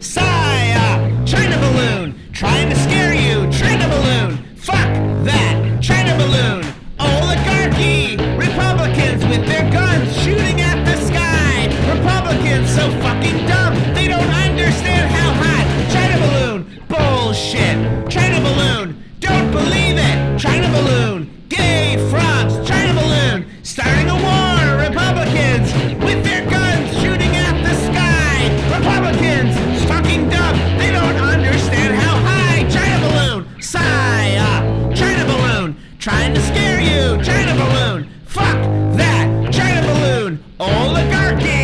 Saya, China balloon. Trying to scare you, China balloon. Fuck that, China balloon. Oligarchy, Republicans with their guns shooting at the sky. Republicans so fucking dumb, they don't understand how hot. China balloon, bullshit. China balloon, don't believe it. trying to scare you. China balloon. Fuck that. China balloon. Oligarchy.